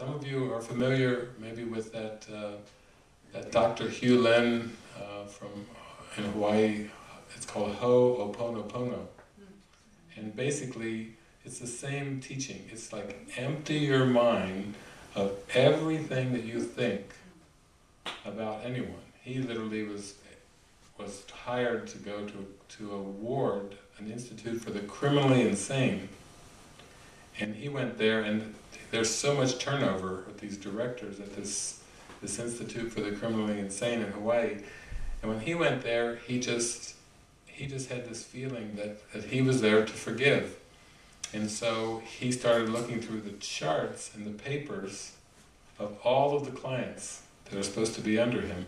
Some of you are familiar maybe with that, uh, that Dr. Hew Len uh, from in Hawaii, it's called Ho'oponopono. And basically, it's the same teaching. It's like empty your mind of everything that you think about anyone. He literally was was hired to go to, to a ward, an institute for the criminally insane. And he went there and there's so much turnover with these directors at this, this institute for the criminally insane in Hawaii. And when he went there, he just, he just had this feeling that, that he was there to forgive. And so he started looking through the charts and the papers of all of the clients that are supposed to be under him.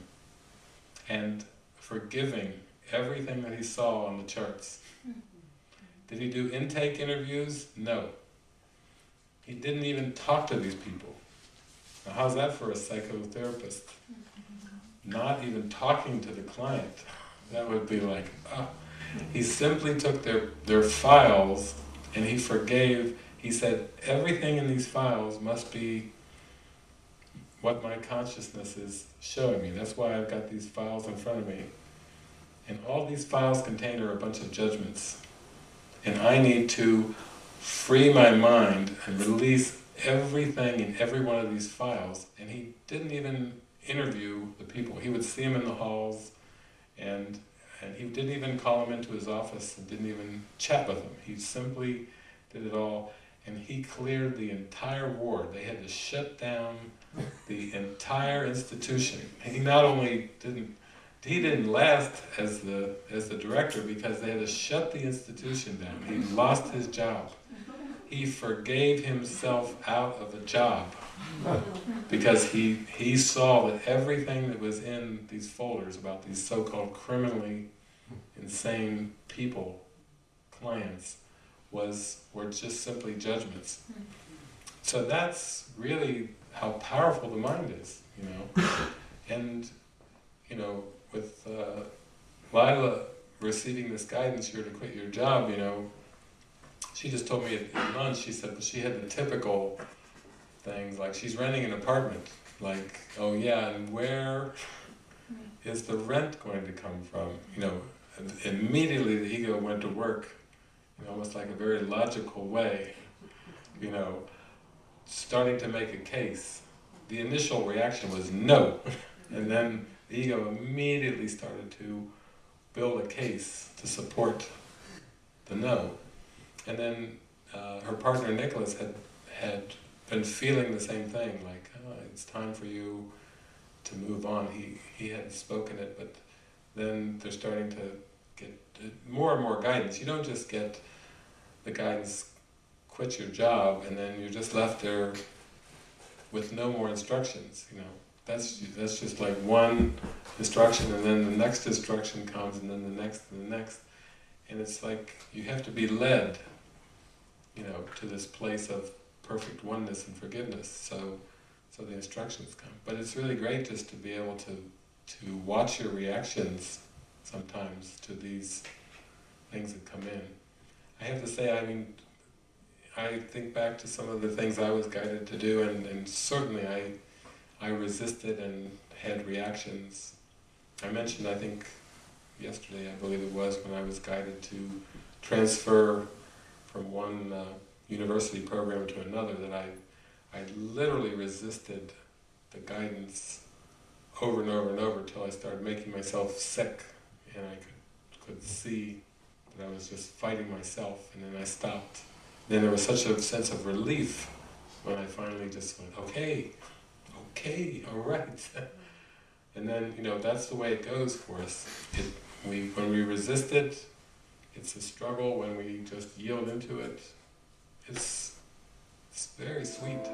And forgiving everything that he saw on the charts. Mm-hmm. Did he do intake interviews? No. He didn't even talk to these people. Now how's that for a psychotherapist? Not even talking to the client. That would be like, oh. He simply took their, their files and he forgave, he said, everything in these files must be what my consciousness is showing me. That's why I've got these files in front of me. And all these files contain are a bunch of judgments. And I need to free my mind and release everything in every one of these files. And he didn't even interview the people. He would see them in the halls and and he didn't even call them into his office and didn't even chat with them. He simply did it all and he cleared the entire ward. They had to shut down the entire institution. He not only didn't he didn't last as the as the director because they had to shut the institution down. He lost his job. He forgave himself out of a job because he he saw that everything that was in these folders about these so-called criminally insane people, clients, was were just simply judgments. So that's really how powerful the mind is, you know. And you know, with uh, Lila receiving this guidance, you're to quit your job, you know, she just told me at, lunch, she said she had the typical things, like she's renting an apartment, like, oh yeah, and where mm-hmm. is the rent going to come from? You know, immediately the ego went to work in almost like a very logical way, you know, starting to make a case. The initial reaction was no, and then the ego immediately started to build a case to support the no. And then uh, her partner Nicholas had had been feeling the same thing, like, oh, it's time for you to move on. He, he had spoken it, but then they're starting to get more and more guidance. You don't just get the guidance, quit your job, and then you're just left there with no more instructions, you know. That's, that's just like one instruction and then the next instruction comes and then the next and the next. And it's like you have to be led, you know, to this place of perfect oneness and forgiveness. So, so the instructions come. But it's really great just to be able to, to watch your reactions sometimes to these things that come in. I have to say, I mean, I think back to some of the things I was guided to do and, and certainly I I resisted and had reactions. I mentioned, I think, yesterday, I believe it was, when I was guided to transfer from one uh, university program to another, that I, I literally resisted the guidance over and over and over until I started making myself sick and I could, could see that I was just fighting myself and then I stopped. Then there was such a sense of relief when I finally just went, okay, okay, all right. and then, you know, that's the way it goes for us. It, we, when we resist it, it's a struggle. When we just yield into it, it's, it's very sweet.